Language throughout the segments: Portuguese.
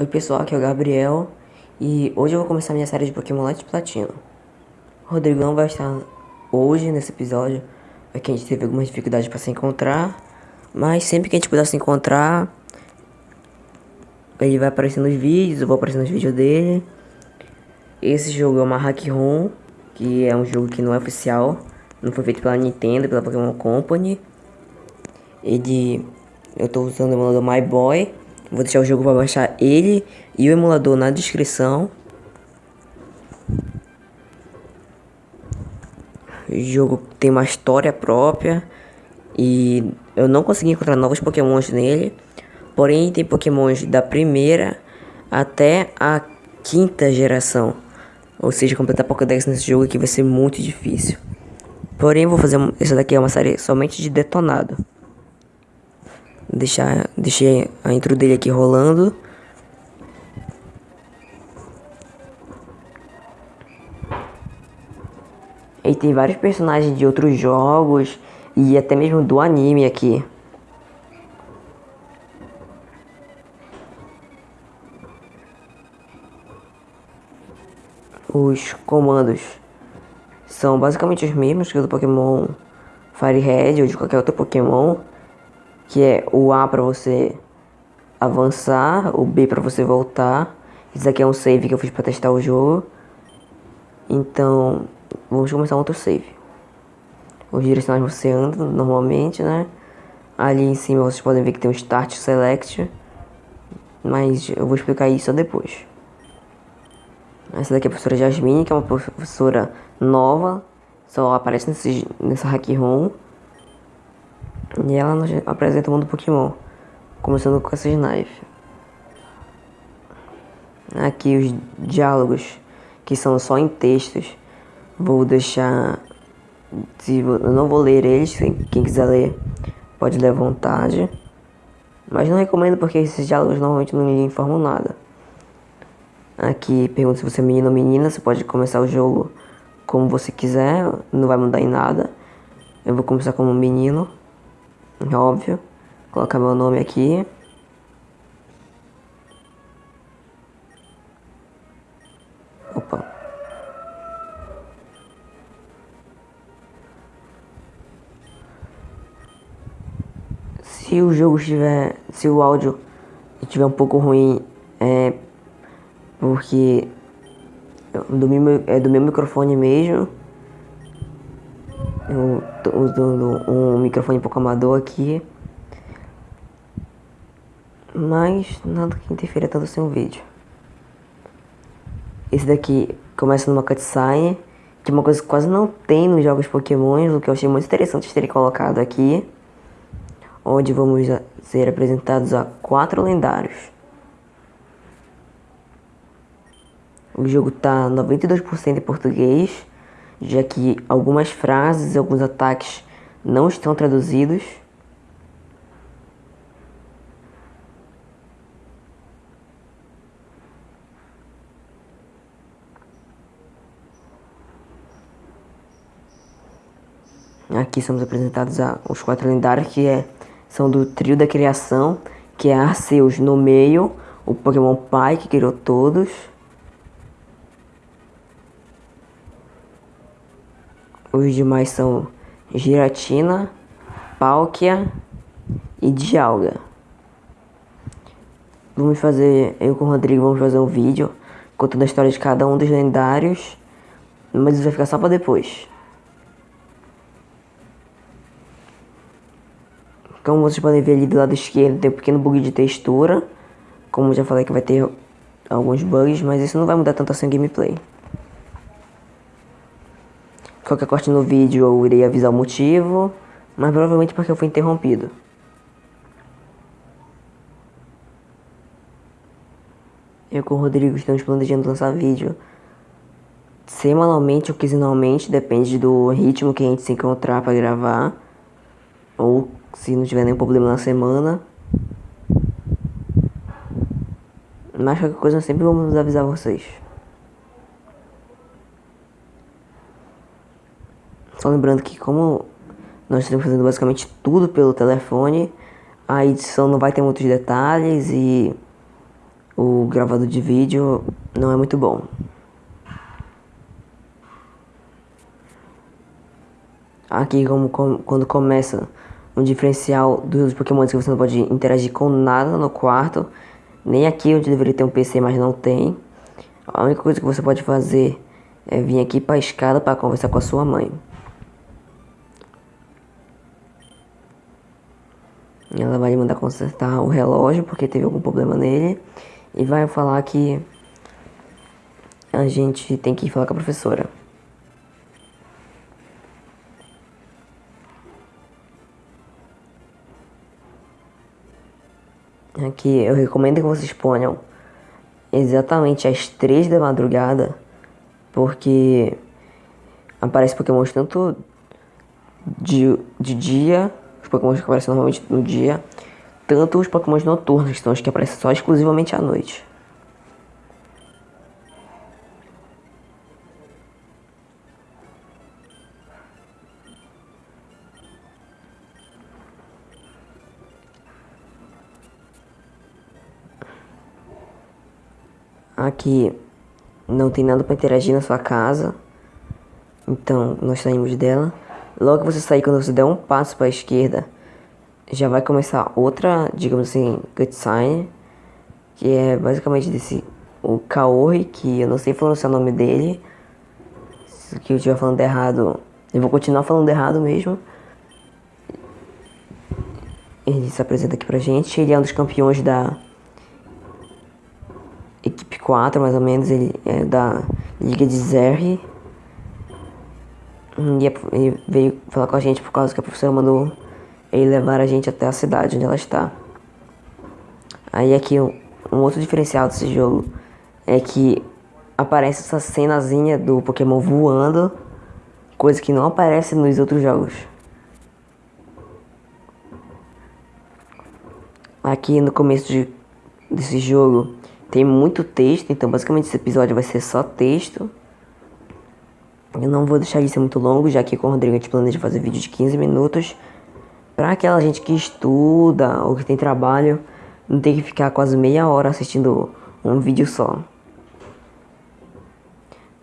Oi pessoal, aqui é o Gabriel e hoje eu vou começar minha série de Pokémon Light Platino. O Rodrigo não vai estar hoje nesse episódio, porque a gente teve algumas dificuldades para se encontrar, mas sempre que a gente puder se encontrar, ele vai aparecer nos vídeos, eu vou aparecer nos vídeos dele. Esse jogo é uma Hack ROM, que é um jogo que não é oficial, não foi feito pela Nintendo, pela Pokémon Company. Ele, eu estou usando o emulador My Boy Vou deixar o jogo para baixar ele e o emulador na descrição. O jogo tem uma história própria e eu não consegui encontrar novos pokémons nele. Porém, tem pokémons da primeira até a quinta geração. Ou seja, completar Pokédex nesse jogo aqui vai ser muito difícil. Porém, vou fazer... Essa daqui é uma série somente de detonado deixar deixei a intro dele aqui rolando. E tem vários personagens de outros jogos e até mesmo do anime aqui. Os comandos são basicamente os mesmos que o do Pokémon Firehead ou de qualquer outro Pokémon que é o A para você avançar, o B para você voltar. Isso aqui é um save que eu fiz para testar o jogo. Então, vamos começar outro save. Os direcionais você anda normalmente, né? Ali em cima vocês podem ver que tem um Start Select. Mas eu vou explicar isso depois. Essa daqui é a professora Jasmine, que é uma professora nova. Só aparece nesse, nessa hack room. E ela nos apresenta o mundo Pokémon, começando com essa Knife. Aqui os diálogos, que são só em textos, vou deixar. Se eu não vou ler eles, quem quiser ler pode ler à vontade. Mas não recomendo porque esses diálogos normalmente não me informam nada. Aqui pergunta se você é menino ou menina, você pode começar o jogo como você quiser, não vai mudar em nada. Eu vou começar como menino óbvio. Colocar meu nome aqui. Opa. Se o jogo estiver, se o áudio estiver um pouco ruim, é porque do meu, é do meu microfone mesmo. Usando um microfone pouco amador aqui. Mas nada que interfira tanto sem o vídeo. Esse daqui começa numa cutscene, que é uma coisa que quase não tem nos jogos Pokémon, o que eu achei muito interessante terem colocado aqui. Onde vamos ser apresentados a quatro lendários. O jogo tá 92% em português já que algumas frases e alguns ataques não estão traduzidos. Aqui somos apresentados a, os quatro lendários que é, são do trio da criação, que é Arceus no meio, o Pokémon Pai que criou todos. Os demais são Giratina, Palkia e Dialga. Vamos fazer, eu com o Rodrigo vamos fazer um vídeo contando a história de cada um dos lendários, mas isso vai ficar só para depois. Como vocês podem ver ali do lado esquerdo tem um pequeno bug de textura, como já falei que vai ter alguns bugs, mas isso não vai mudar tanto assim o gameplay. Qualquer corte no vídeo eu irei avisar o motivo, mas provavelmente porque eu fui interrompido. Eu com o Rodrigo estamos planejando lançar vídeo semanalmente ou quinzenalmente, depende do ritmo que a gente se encontrar para gravar. Ou se não tiver nenhum problema na semana. Mas qualquer coisa sempre vamos avisar vocês. Só lembrando que como nós estamos fazendo basicamente tudo pelo telefone, a edição não vai ter muitos detalhes e o gravador de vídeo não é muito bom. Aqui como, como quando começa um diferencial dos Pokémon que você não pode interagir com nada no quarto, nem aqui onde deveria ter um PC, mas não tem. A única coisa que você pode fazer é vir aqui para a escada para conversar com a sua mãe. Ela vai mandar consertar o relógio porque teve algum problema nele e vai falar que a gente tem que falar com a professora. Aqui eu recomendo que vocês ponham exatamente às três da madrugada, porque aparece Pokémon tanto de, de dia os Pokémon que aparecem normalmente no dia, tanto os Pokémon noturnos, que são os que aparecem só exclusivamente à noite. Aqui não tem nada para interagir na sua casa. Então nós saímos dela. Logo que você sair, quando você der um passo para a esquerda, já vai começar outra, digamos assim, cutscene, que é basicamente desse o Kaori, que eu não sei pronunciar o nome dele. Se eu estiver falando errado, eu vou continuar falando errado mesmo. Ele se apresenta aqui pra gente, ele é um dos campeões da equipe 4, mais ou menos, ele é da Liga de Zerri. E veio falar com a gente por causa que a professora mandou ele levar a gente até a cidade onde ela está. Aí aqui um, um outro diferencial desse jogo é que aparece essa cenazinha do Pokémon voando, coisa que não aparece nos outros jogos. Aqui no começo de, desse jogo tem muito texto, então basicamente esse episódio vai ser só texto. Eu não vou deixar isso ser muito longo, já que com o Rodrigo a gente planeja fazer vídeo de 15 minutos. Pra aquela gente que estuda ou que tem trabalho, não tem que ficar quase meia hora assistindo um vídeo só.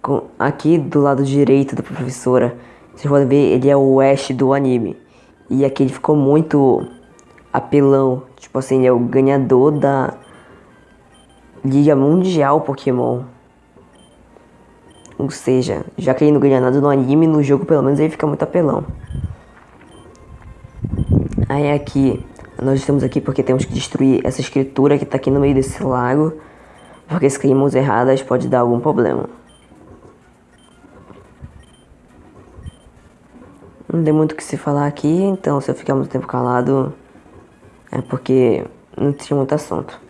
Com, aqui do lado direito da professora, vocês podem ver, ele é o Ash do anime. E aqui ele ficou muito apelão. Tipo assim, ele é o ganhador da Liga Mundial Pokémon. Ou seja, já que ele não ganha nada no anime, no jogo pelo menos ele fica muito apelão. Aí aqui, nós estamos aqui porque temos que destruir essa escritura que está aqui no meio desse lago. Porque se caímos erradas pode dar algum problema. Não tem muito o que se falar aqui, então se eu ficar muito tempo calado é porque não tinha muito assunto.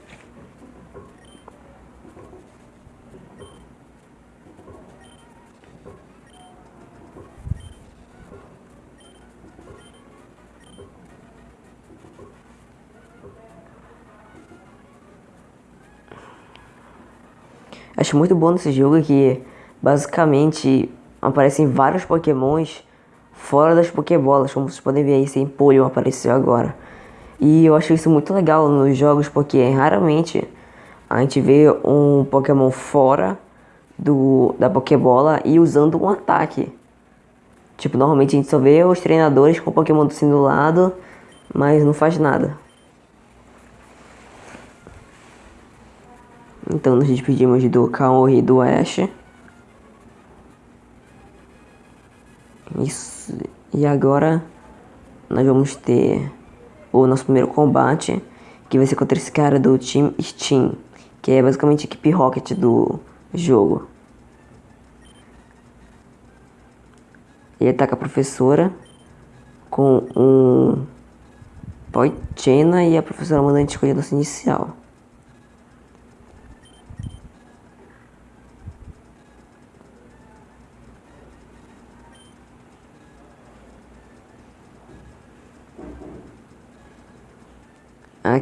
Acho muito bom nesse jogo que basicamente aparecem vários pokémons fora das pokébolas, como vocês podem ver aí, sem Empoleon apareceu agora. E eu acho isso muito legal nos jogos porque raramente a gente vê um Pokémon fora do, da Pokébola e usando um ataque. Tipo, normalmente a gente só vê os treinadores com o Pokémon do lado, mas não faz nada. Então nos despedimos do Kaori e do Ash. Isso. E agora nós vamos ter o nosso primeiro combate, que vai ser contra esse cara do Team Steam, que é basicamente a equipe Rocket do jogo. Ele ataca a professora com um Poichena e a professora manda a gente escolher a nossa inicial.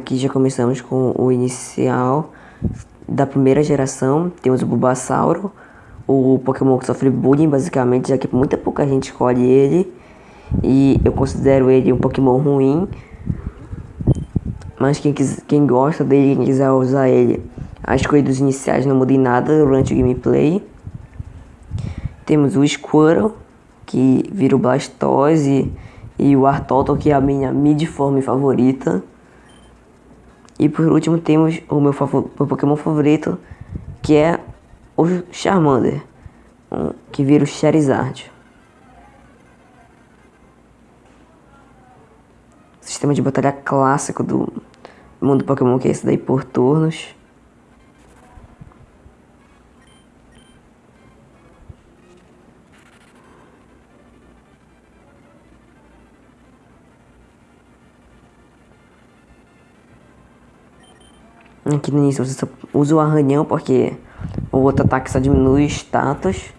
Aqui já começamos com o inicial da primeira geração. Temos o Bulbasauro, o Pokémon que sofre bullying basicamente, já que muita pouca gente escolhe ele. E eu considero ele um Pokémon ruim. Mas quem, quem gosta dele, quem quiser usar ele, As coisas iniciais não mudam em nada durante o gameplay. Temos o Squirtle, que vira o Blastoise, e o Artottle, que é a minha mid-form favorita. E por último temos o meu, meu Pokémon favorito, que é o Charmander, que vira o Charizard. Sistema de batalha clássico do mundo Pokémon, que é esse daí por turnos. Aqui no início você usa o arranhão porque o outro ataque só diminui status.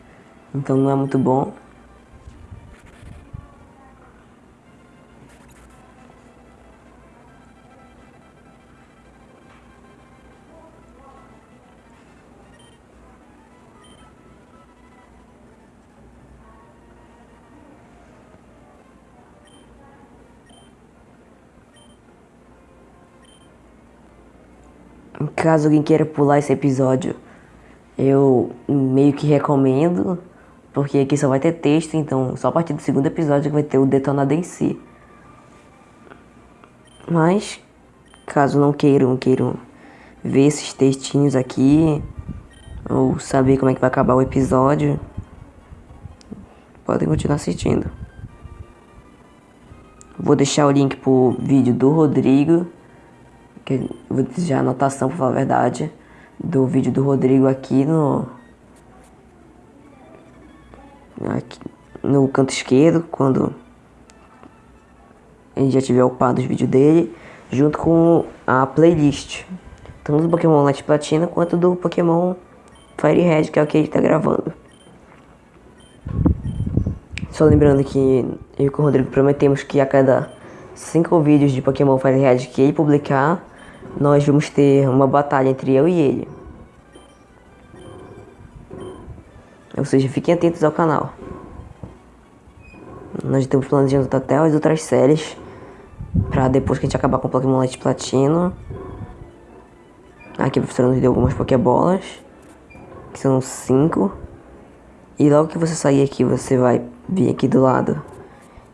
Então não é muito bom. Caso alguém queira pular esse episódio, eu meio que recomendo, porque aqui só vai ter texto, então só a partir do segundo episódio que vai ter o detonado em si. Mas, caso não queiram, queiram ver esses textinhos aqui, ou saber como é que vai acabar o episódio, podem continuar assistindo. Vou deixar o link pro vídeo do Rodrigo que vou desejar anotação, pra falar a verdade, do vídeo do Rodrigo aqui no. Aqui, no canto esquerdo, quando a gente já tiver upado os vídeos dele, junto com a playlist. Tanto do Pokémon Light Platina quanto do Pokémon Fire Red, que é o que ele tá gravando. Só lembrando que eu e o Rodrigo prometemos que a cada 5 vídeos de Pokémon Fire Red que ele publicar, nós vamos ter uma batalha entre eu e ele. Ou seja, fiquem atentos ao canal. Nós estamos planejando até as outras séries. Pra depois que a gente acabar com o Pokémon Light Platino. Aqui a professora nos deu algumas Pokébolas. Que são cinco. E logo que você sair aqui, você vai vir aqui do lado.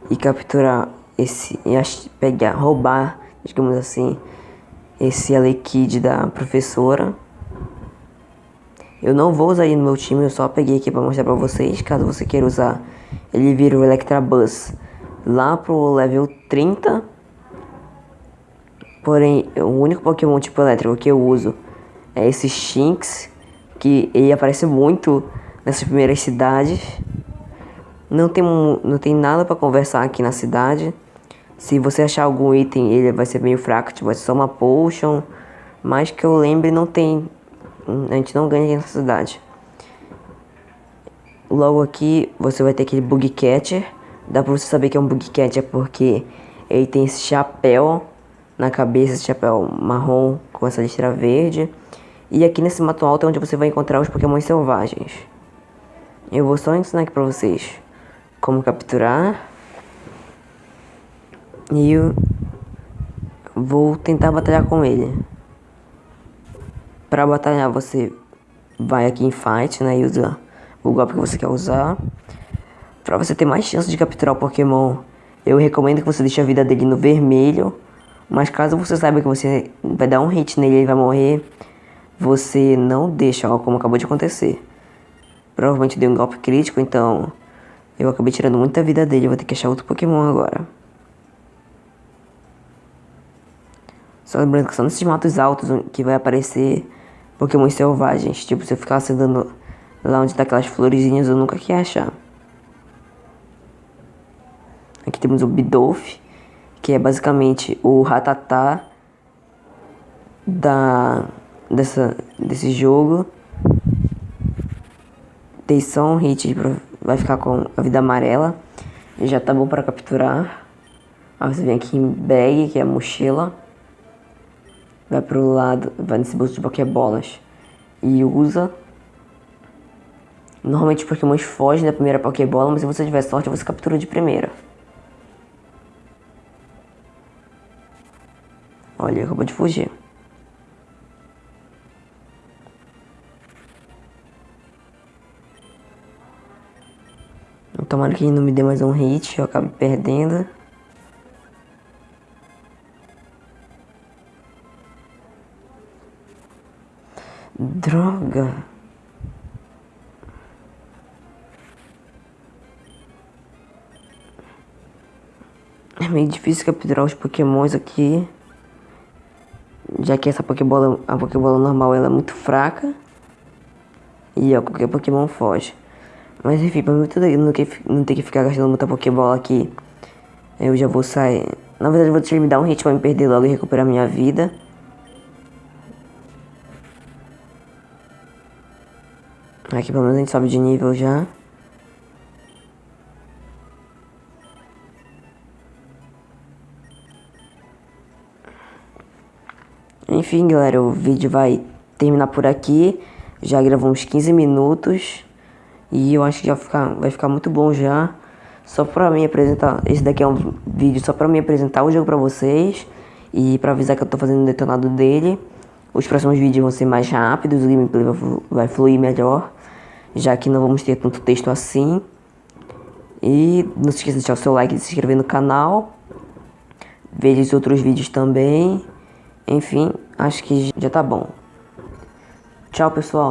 E capturar esse... E pegar, roubar, digamos assim esse Alekid da professora. Eu não vou usar ele no meu time, eu só peguei aqui pra mostrar pra vocês. Caso você queira usar, ele vira o Electabuzz lá pro level 30. Porém, o único Pokémon tipo elétrico que eu uso é esse Shinx, que ele aparece muito nessas primeiras cidades. Não tem, não tem nada para conversar aqui na cidade. Se você achar algum item, ele vai ser meio fraco, tipo, só uma potion. Mas que eu lembre, não tem. A gente não ganha nessa cidade. Logo aqui, você vai ter aquele bug catcher. Dá pra você saber que é um bug catcher porque ele tem esse chapéu na cabeça, esse chapéu marrom com essa listra verde. E aqui nesse mato alto é onde você vai encontrar os pokémons selvagens. Eu vou só ensinar aqui pra vocês como capturar e eu vou tentar batalhar com ele. Para batalhar você vai aqui em fight, né, e usa o golpe que você quer usar. Para você ter mais chance de capturar o Pokémon, eu recomendo que você deixe a vida dele no vermelho. Mas caso você saiba que você vai dar um hit nele e ele vai morrer, você não deixa, ó, como acabou de acontecer. Provavelmente deu um golpe crítico, então eu acabei tirando muita vida dele, vou ter que achar outro Pokémon agora. Só lembrando que são nesses matos altos que vai aparecer Pokémon selvagens. Tipo, se eu ficar acendendo lá onde tá aquelas florezinhas, eu nunca quer achar. Aqui temos o Bidolph, que é basicamente o Ratatá da, dessa, desse jogo. Tem só um hit, vai ficar com a vida amarela. E já tá bom para capturar. Aí você vem aqui em bag, que é a mochila vai pro lado, vai nesse bolso de Pokébolas e usa. Normalmente os Pokémons fogem da primeira Pokébola, mas se você tiver sorte, você captura de primeira. Olha, ele acabou de fugir. Tomara que ele não me dê mais um hit, eu acabo perdendo. Droga. É meio difícil capturar os pokémons aqui. Já que essa Pokébola, a Pokébola normal ela é muito fraca. E ó, qualquer Pokémon foge. Mas enfim, pra mim não, não ter que ficar gastando muita Pokébola aqui. Eu já vou sair. Na verdade eu vou deixar ele me dar um hit pra me perder logo e recuperar minha vida. Aqui pelo menos a gente sobe de nível já. Enfim, galera, o vídeo vai terminar por aqui. Já gravou uns 15 minutos. E eu acho que já ficar, vai ficar muito bom já. Só pra me apresentar. Esse daqui é um vídeo só pra me apresentar o jogo pra vocês. E pra avisar que eu tô fazendo o detonado dele. Os próximos vídeos vão ser mais rápidos, o gameplay vai fluir melhor. Já que não vamos ter tanto texto assim. E não se esqueça de deixar o seu like e se inscrever no canal. Veja os outros vídeos também. Enfim, acho que já tá bom. Tchau, pessoal.